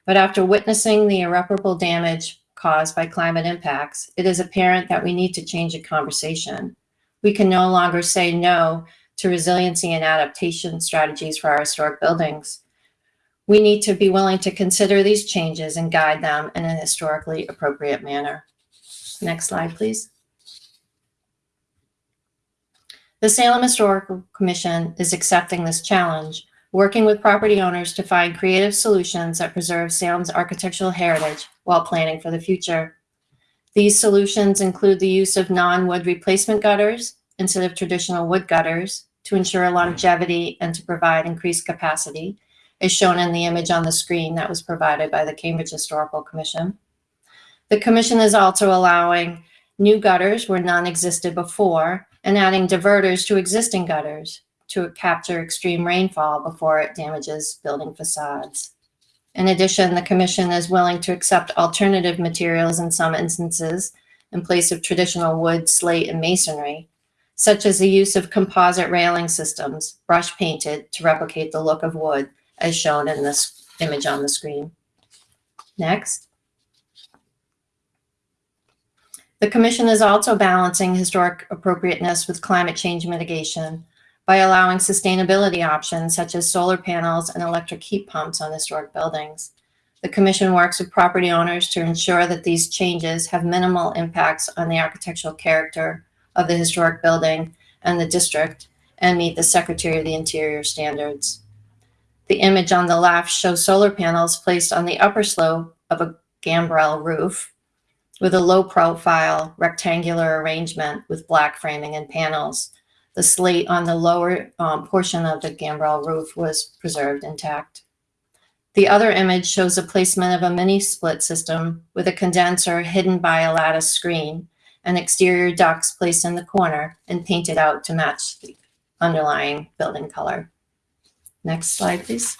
But after witnessing the irreparable damage caused by climate impacts, it is apparent that we need to change the conversation. We can no longer say no to resiliency and adaptation strategies for our historic buildings. We need to be willing to consider these changes and guide them in an historically appropriate manner. Next slide, please. The Salem Historical Commission is accepting this challenge, working with property owners to find creative solutions that preserve Salem's architectural heritage while planning for the future. These solutions include the use of non-wood replacement gutters instead of traditional wood gutters to ensure longevity and to provide increased capacity, as shown in the image on the screen that was provided by the Cambridge Historical Commission. The commission is also allowing new gutters where none existed before and adding diverters to existing gutters to capture extreme rainfall before it damages building facades. In addition, the commission is willing to accept alternative materials in some instances in place of traditional wood, slate, and masonry, such as the use of composite railing systems, brush painted to replicate the look of wood, as shown in this image on the screen. Next. The commission is also balancing historic appropriateness with climate change mitigation by allowing sustainability options such as solar panels and electric heat pumps on historic buildings. The commission works with property owners to ensure that these changes have minimal impacts on the architectural character of the historic building and the district and meet the Secretary of the Interior standards. The image on the left shows solar panels placed on the upper slope of a gambrel roof with a low profile rectangular arrangement with black framing and panels. The slate on the lower um, portion of the gambrel roof was preserved intact. The other image shows the placement of a mini split system with a condenser hidden by a lattice screen and exterior ducts placed in the corner and painted out to match the underlying building color. Next slide, please.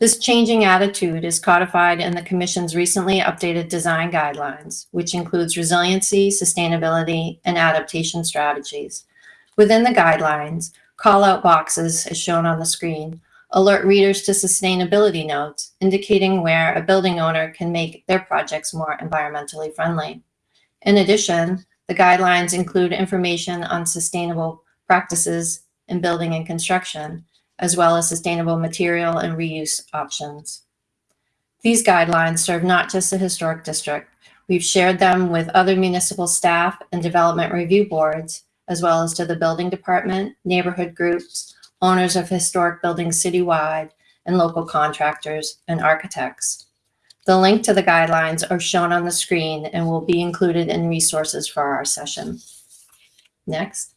This changing attitude is codified in the Commission's recently updated design guidelines, which includes resiliency, sustainability, and adaptation strategies. Within the guidelines, call-out boxes, as shown on the screen, alert readers to sustainability notes, indicating where a building owner can make their projects more environmentally friendly. In addition, the guidelines include information on sustainable practices in building and construction, as well as sustainable material and reuse options. These guidelines serve not just the historic district. We've shared them with other municipal staff and development review boards, as well as to the building department, neighborhood groups, owners of historic buildings citywide, and local contractors and architects. The link to the guidelines are shown on the screen and will be included in resources for our session. Next.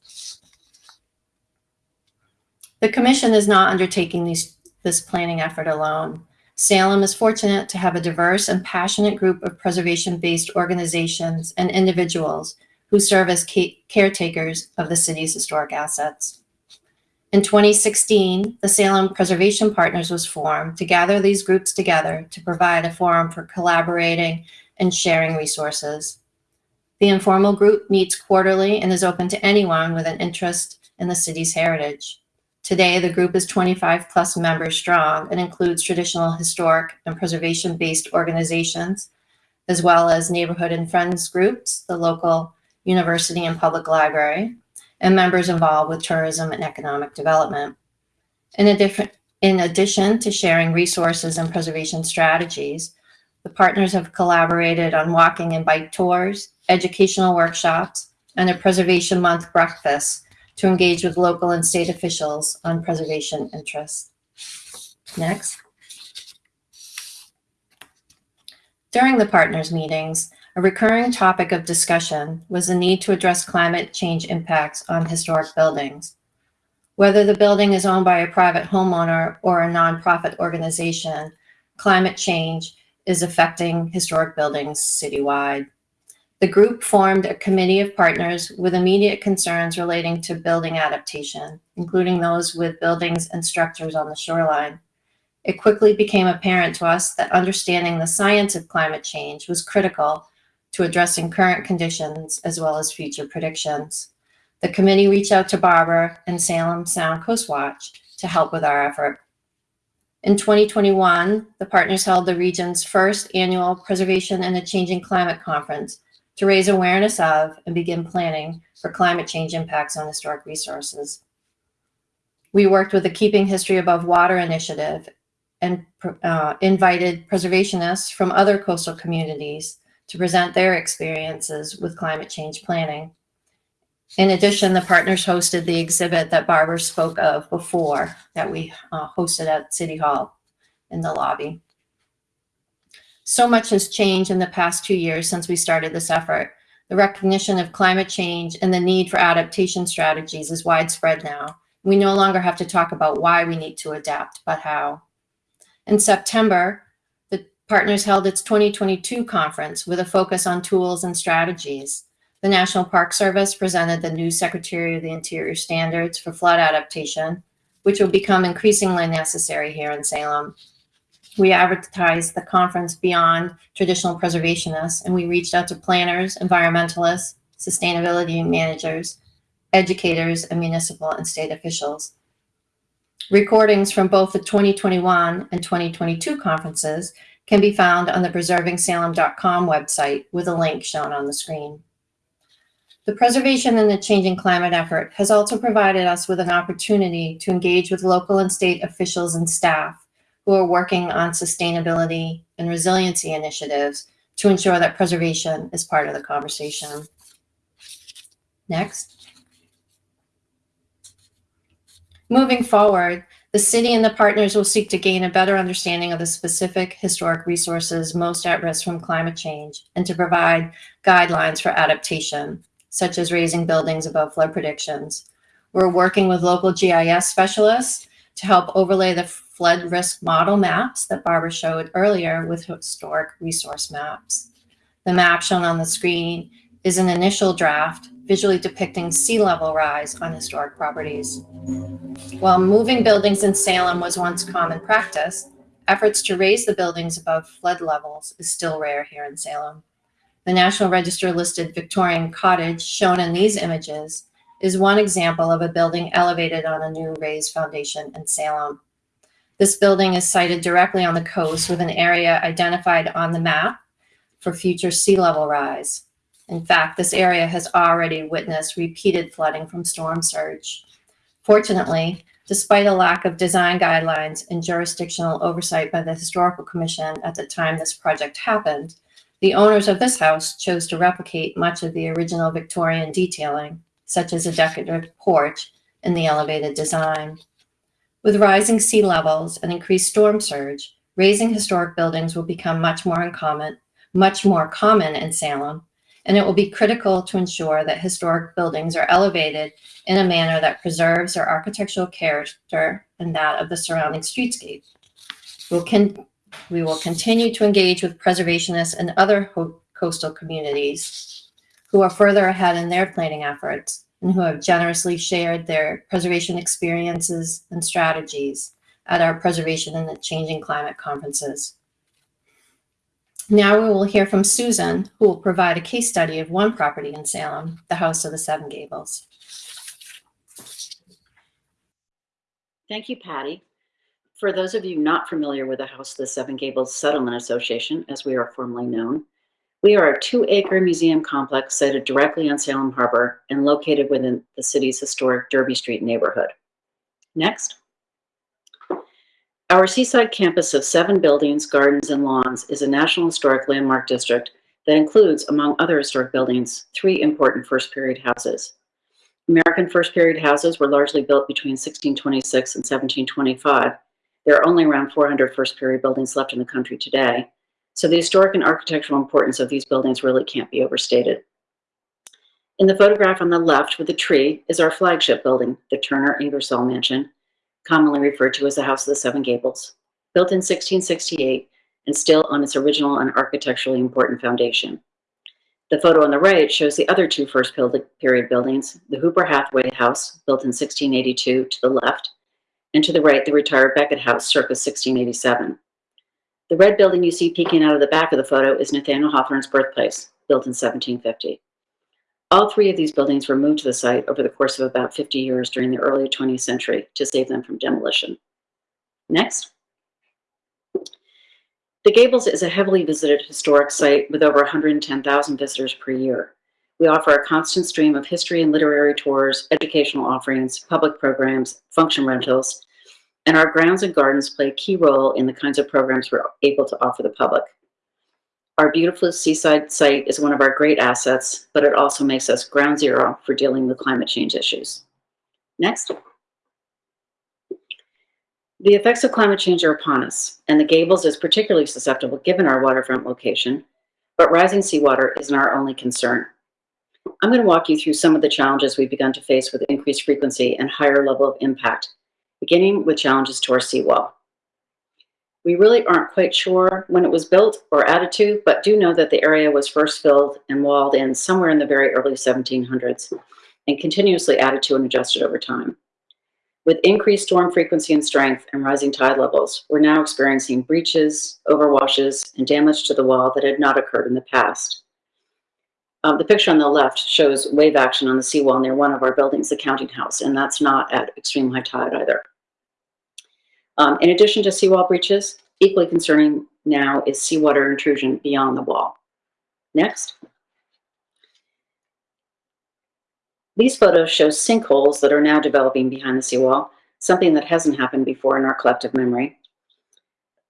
The commission is not undertaking these, this planning effort alone. Salem is fortunate to have a diverse and passionate group of preservation-based organizations and individuals who serve as caretakers of the city's historic assets. In 2016, the Salem Preservation Partners was formed to gather these groups together to provide a forum for collaborating and sharing resources. The informal group meets quarterly and is open to anyone with an interest in the city's heritage. Today, the group is 25 plus members strong and includes traditional historic and preservation-based organizations, as well as neighborhood and friends groups, the local university and public library, and members involved with tourism and economic development. In in addition to sharing resources and preservation strategies, the partners have collaborated on walking and bike tours, educational workshops, and a Preservation Month breakfast to engage with local and state officials on preservation interests. Next. During the partners meetings, a recurring topic of discussion was the need to address climate change impacts on historic buildings. Whether the building is owned by a private homeowner or a nonprofit organization, climate change is affecting historic buildings citywide. The group formed a committee of partners with immediate concerns relating to building adaptation, including those with buildings and structures on the shoreline. It quickly became apparent to us that understanding the science of climate change was critical to addressing current conditions as well as future predictions. The committee reached out to Barbara and Salem Sound Coast Watch to help with our effort. In 2021, the partners held the region's first annual Preservation in a Changing Climate Conference to raise awareness of and begin planning for climate change impacts on historic resources. We worked with the Keeping History Above Water initiative and uh, invited preservationists from other coastal communities to present their experiences with climate change planning. In addition, the partners hosted the exhibit that Barbara spoke of before that we uh, hosted at City Hall in the lobby. So much has changed in the past two years since we started this effort. The recognition of climate change and the need for adaptation strategies is widespread now. We no longer have to talk about why we need to adapt, but how. In September, the partners held its 2022 conference with a focus on tools and strategies. The National Park Service presented the new Secretary of the Interior standards for flood adaptation, which will become increasingly necessary here in Salem. We advertised the conference beyond traditional preservationists, and we reached out to planners, environmentalists, sustainability managers, educators, and municipal and state officials. Recordings from both the 2021 and 2022 conferences can be found on the preservingsalem.com website with a link shown on the screen. The preservation and the changing climate effort has also provided us with an opportunity to engage with local and state officials and staff who are working on sustainability and resiliency initiatives to ensure that preservation is part of the conversation. Next. Moving forward, the city and the partners will seek to gain a better understanding of the specific historic resources most at risk from climate change and to provide guidelines for adaptation, such as raising buildings above flood predictions. We're working with local GIS specialists to help overlay the flood risk model maps that Barbara showed earlier with historic resource maps. The map shown on the screen is an initial draft visually depicting sea level rise on historic properties. While moving buildings in Salem was once common practice, efforts to raise the buildings above flood levels is still rare here in Salem. The National Register listed Victorian cottage shown in these images is one example of a building elevated on a new raised foundation in Salem. This building is sited directly on the coast with an area identified on the map for future sea level rise. In fact, this area has already witnessed repeated flooding from storm surge. Fortunately, despite a lack of design guidelines and jurisdictional oversight by the Historical Commission at the time this project happened, the owners of this house chose to replicate much of the original Victorian detailing such as a decorative porch in the elevated design. With rising sea levels and increased storm surge, raising historic buildings will become much more uncommon, much more common in Salem, and it will be critical to ensure that historic buildings are elevated in a manner that preserves their architectural character and that of the surrounding streetscape. We'll we will continue to engage with preservationists and other coastal communities who are further ahead in their planning efforts and who have generously shared their preservation experiences and strategies at our Preservation in the Changing Climate conferences. Now we will hear from Susan, who will provide a case study of one property in Salem, the House of the Seven Gables. Thank you, Patti. For those of you not familiar with the House of the Seven Gables Settlement Association, as we are formally known, we are a two-acre museum complex sited directly on Salem Harbor and located within the city's historic Derby Street neighborhood. Next. Our seaside campus of seven buildings, gardens, and lawns is a National Historic Landmark District that includes, among other historic buildings, three important first period houses. American first period houses were largely built between 1626 and 1725. There are only around 400 first period buildings left in the country today, so the historic and architectural importance of these buildings really can't be overstated. In the photograph on the left with the tree is our flagship building, the Turner Ingersoll Mansion, commonly referred to as the House of the Seven Gables, built in 1668 and still on its original and architecturally important foundation. The photo on the right shows the other two first period buildings, the Hooper Hathaway House, built in 1682 to the left, and to the right, the retired Becket House, circa 1687. The red building you see peeking out of the back of the photo is Nathaniel Hawthorne's birthplace, built in 1750. All three of these buildings were moved to the site over the course of about 50 years during the early 20th century to save them from demolition. Next. The Gables is a heavily visited historic site with over 110,000 visitors per year. We offer a constant stream of history and literary tours, educational offerings, public programs, function rentals, and our grounds and gardens play a key role in the kinds of programs we're able to offer the public. Our beautiful seaside site is one of our great assets, but it also makes us ground zero for dealing with climate change issues. Next. The effects of climate change are upon us, and the Gables is particularly susceptible given our waterfront location, but rising seawater isn't our only concern. I'm going to walk you through some of the challenges we've begun to face with increased frequency and higher level of impact beginning with challenges to our seawall. We really aren't quite sure when it was built or added to, but do know that the area was first filled and walled in somewhere in the very early 1700s and continuously added to and adjusted over time. With increased storm frequency and strength and rising tide levels, we're now experiencing breaches, overwashes, and damage to the wall that had not occurred in the past. Um, the picture on the left shows wave action on the seawall near one of our buildings, the counting house, and that's not at extreme high tide either. Um, in addition to seawall breaches, equally concerning now is seawater intrusion beyond the wall. Next. These photos show sinkholes that are now developing behind the seawall, something that hasn't happened before in our collective memory.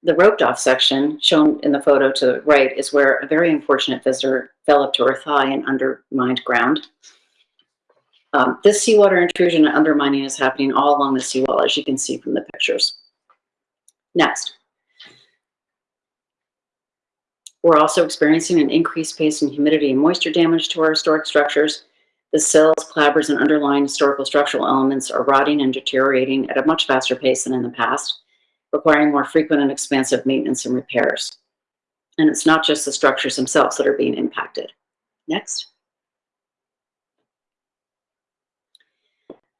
The roped off section shown in the photo to the right is where a very unfortunate visitor fell up to her thigh in undermined ground. Um, this seawater intrusion and undermining is happening all along the seawall, as you can see from the pictures. Next. We're also experiencing an increased pace in humidity and moisture damage to our historic structures. The sills, clapboards, and underlying historical structural elements are rotting and deteriorating at a much faster pace than in the past, requiring more frequent and expansive maintenance and repairs. And it's not just the structures themselves that are being impacted. Next.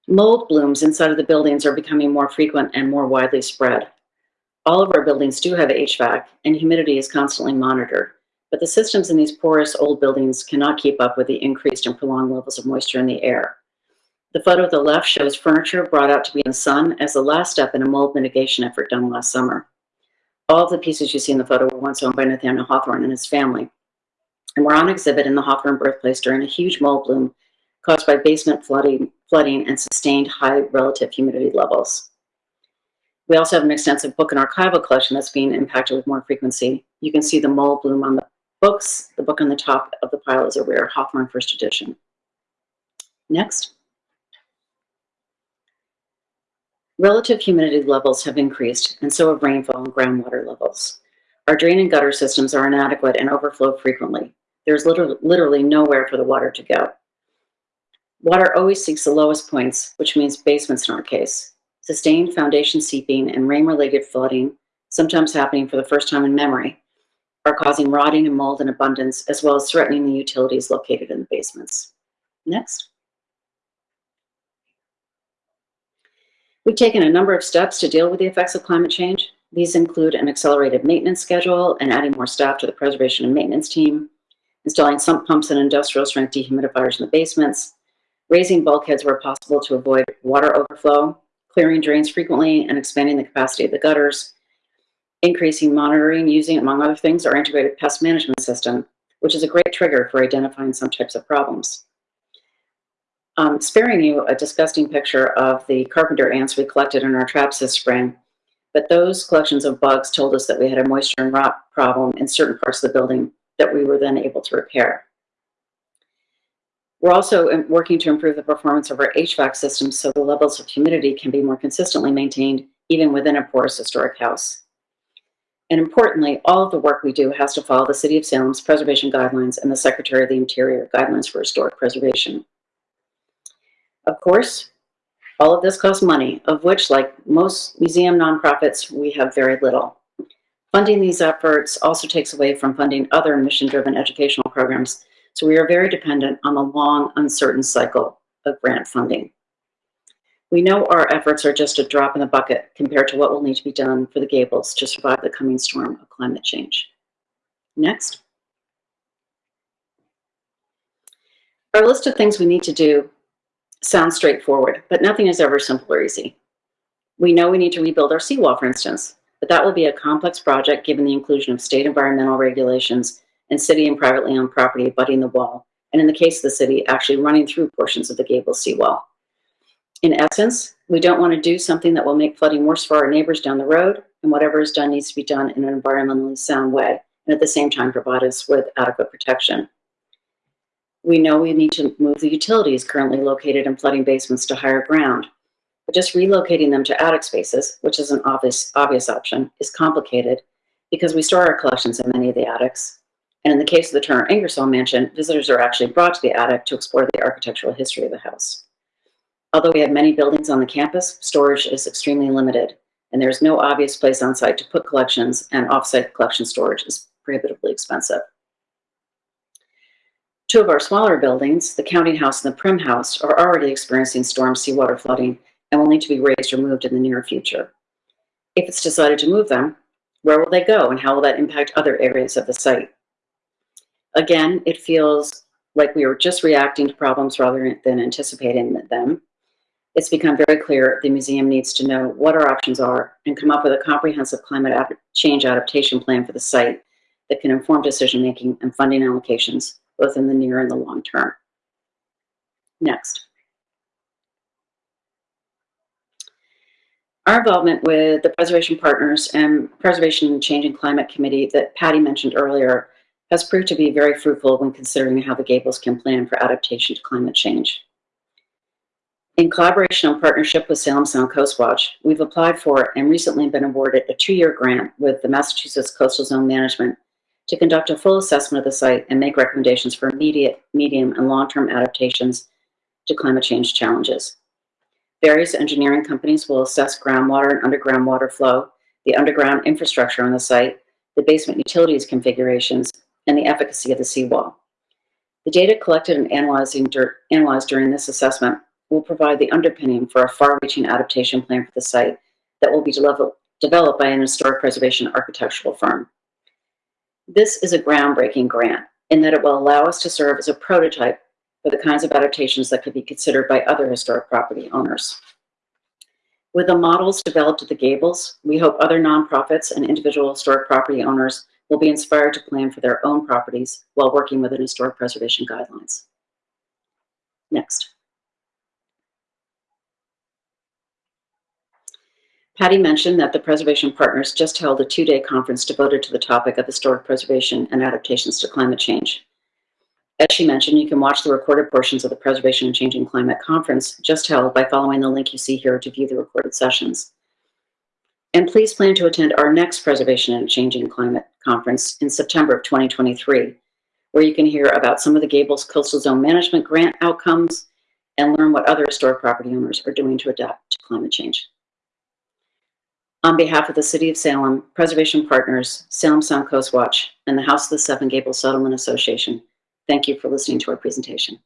Mold blooms inside of the buildings are becoming more frequent and more widely spread. All of our buildings do have HVAC and humidity is constantly monitored, but the systems in these porous old buildings cannot keep up with the increased and prolonged levels of moisture in the air. The photo at the left shows furniture brought out to be in the sun as the last step in a mold mitigation effort done last summer. All of the pieces you see in the photo were once owned by Nathaniel Hawthorne and his family, and were on exhibit in the Hawthorne birthplace during a huge mold bloom caused by basement flooding, flooding and sustained high relative humidity levels. We also have an extensive book and archival collection that's being impacted with more frequency. You can see the mold bloom on the books. The book on the top of the pile is a rare Hawthorne first edition. Next. Relative humidity levels have increased, and so have rainfall and groundwater levels. Our drain and gutter systems are inadequate and overflow frequently. There's literally nowhere for the water to go. Water always seeks the lowest points, which means basements in our case. Sustained foundation seeping and rain-related flooding, sometimes happening for the first time in memory, are causing rotting and mold in abundance, as well as threatening the utilities located in the basements. Next. We've taken a number of steps to deal with the effects of climate change. These include an accelerated maintenance schedule and adding more staff to the preservation and maintenance team, installing sump pumps and industrial strength dehumidifiers in the basements, raising bulkheads where possible to avoid water overflow, clearing drains frequently and expanding the capacity of the gutters, increasing monitoring using, among other things, our integrated pest management system, which is a great trigger for identifying some types of problems. Um, sparing you a disgusting picture of the carpenter ants we collected in our traps this spring, but those collections of bugs told us that we had a moisture and rot problem in certain parts of the building that we were then able to repair. We're also um, working to improve the performance of our HVAC systems so the levels of humidity can be more consistently maintained even within a porous historic house. And importantly, all of the work we do has to follow the City of Salem's preservation guidelines and the Secretary of the Interior guidelines for historic preservation. Of course, all of this costs money, of which, like most museum nonprofits, we have very little. Funding these efforts also takes away from funding other mission-driven educational programs, so we are very dependent on the long, uncertain cycle of grant funding. We know our efforts are just a drop in the bucket compared to what will need to be done for the Gables to survive the coming storm of climate change. Next. Our list of things we need to do sounds straightforward, but nothing is ever simple or easy. We know we need to rebuild our seawall, for instance, but that will be a complex project given the inclusion of state environmental regulations and city and privately owned property abutting the wall, and in the case of the city, actually running through portions of the gable seawall. In essence, we don't want to do something that will make flooding worse for our neighbors down the road, and whatever is done needs to be done in an environmentally sound way, and at the same time provide us with adequate protection. We know we need to move the utilities currently located in flooding basements to higher ground. But just relocating them to attic spaces, which is an obvious, obvious option, is complicated because we store our collections in many of the attics. And in the case of the Turner Ingersoll Mansion, visitors are actually brought to the attic to explore the architectural history of the house. Although we have many buildings on the campus, storage is extremely limited, and there's no obvious place on site to put collections, and off-site collection storage is prohibitively expensive. Two of our smaller buildings, the Counting House and the Prim House, are already experiencing storm seawater flooding and will need to be raised or moved in the near future. If it's decided to move them, where will they go and how will that impact other areas of the site? Again, it feels like we are just reacting to problems rather than anticipating them. It's become very clear the museum needs to know what our options are and come up with a comprehensive climate change adaptation plan for the site that can inform decision-making and funding allocations both in the near and the long term. Next. Our involvement with the Preservation Partners and Preservation and Changing Climate Committee that Patti mentioned earlier has proved to be very fruitful when considering how the Gables can plan for adaptation to climate change. In collaboration and partnership with Salem Sound Coast Watch, we've applied for and recently been awarded a two-year grant with the Massachusetts Coastal Zone Management to conduct a full assessment of the site and make recommendations for immediate, medium, and long-term adaptations to climate change challenges. Various engineering companies will assess groundwater and underground water flow, the underground infrastructure on the site, the basement utilities configurations, and the efficacy of the seawall. The data collected and analyzed during this assessment will provide the underpinning for a far-reaching adaptation plan for the site that will be developed by an historic preservation architectural firm. This is a groundbreaking grant in that it will allow us to serve as a prototype for the kinds of adaptations that could be considered by other historic property owners. With the models developed at the Gables, we hope other nonprofits and individual historic property owners will be inspired to plan for their own properties while working within historic preservation guidelines. Next. Patti mentioned that the Preservation Partners just held a two-day conference devoted to the topic of historic preservation and adaptations to climate change. As she mentioned, you can watch the recorded portions of the Preservation and Changing Climate Conference just held by following the link you see here to view the recorded sessions. And please plan to attend our next Preservation and Changing Climate Conference in September of 2023, where you can hear about some of the Gables Coastal Zone Management Grant outcomes and learn what other historic property owners are doing to adapt to climate change. On behalf of the City of Salem, Preservation Partners, Salem Sound Coast Watch, and the House of the Seven Gables Settlement Association, thank you for listening to our presentation.